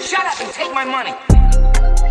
Shut up and take my money.